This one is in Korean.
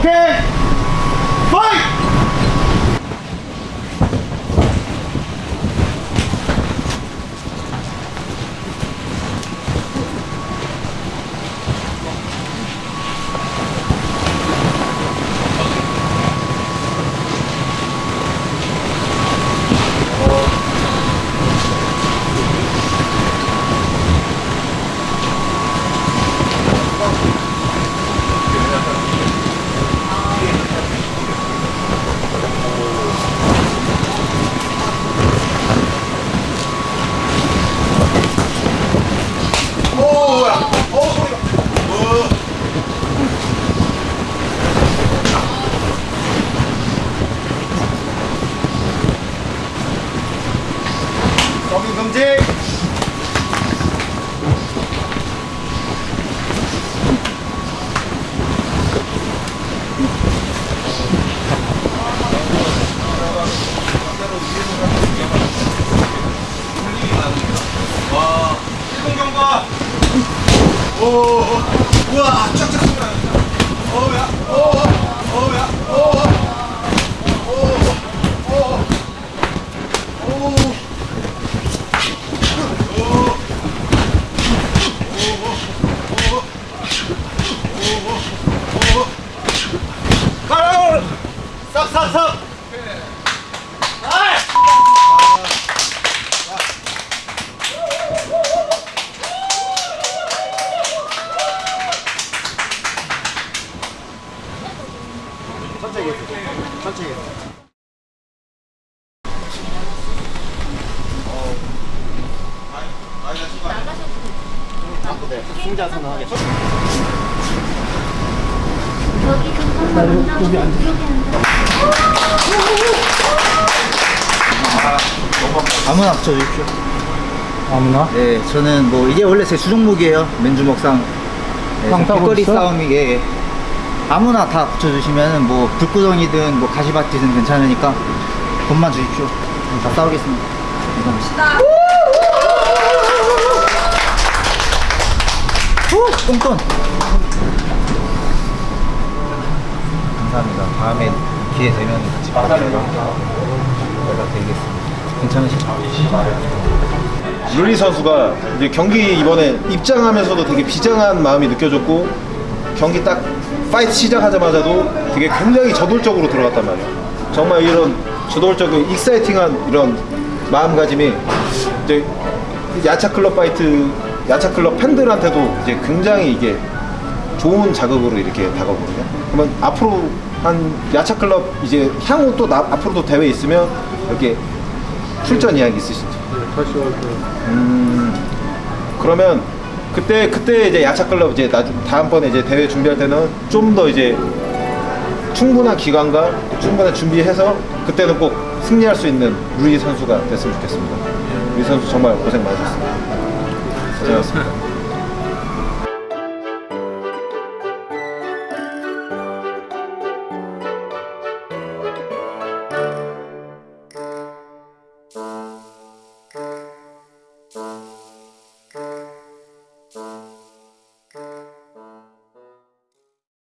Okay. 금지 와, 일공경과. 오, 우와, 쫙쫙 쏘라. 어우야, 오, 어우야, 오, 오, 오, 오, 가라! 싹! 천천히 해주세요. 천천히 해주세요. 네, 승자 선언 하겠습니다. 여기 금방 여기 앉아. 아무나 붙여주십시오. 아무나? 네, 저는 뭐 이게 원래 제 주종목이에요. 맨주 먹상. 네, 있어? 싸움이 예, 예. 아무나 다 붙여주시면 뭐 불구덩이든 뭐 가시밭이든 괜찮으니까 돈만 주십시오. 다 싸우겠습니다. 감사합니다. 후, 똥돈. 감사합니다. 다음에 기회 되면 같이 연락드리겠습니다. 괜찮으시죠? 루리 선수가 이제 경기 이번에 입장하면서도 되게 비장한 마음이 느껴졌고 경기 딱 fight 시작하자마자도 되게 굉장히 저돌적으로 들어갔단 말이에요. 정말 이런 저돌적인 exciting한 이런 마음가짐이 이제 야차 클럽 fight 야차 클럽 팬들한테도 이제 굉장히 이게 좋은 자극으로 이렇게 다가오거든요. 그러면 앞으로 한 야차 클럽 이제 향후 또 나, 앞으로도 대회 있으면 이렇게 출전 이야기 있으신지? 음, 그러면 그때 그때 이제 야차 클럽 이제 나중 다음번에 이제 대회 준비할 때는 좀 더 이제 충분한 기간과 충분한 준비해서 그때는 꼭 승리할 수 있는 루이 선수가 됐으면 좋겠습니다. 루이 선수 정말 고생 많으셨습니다. 고생하셨습니다. Bye.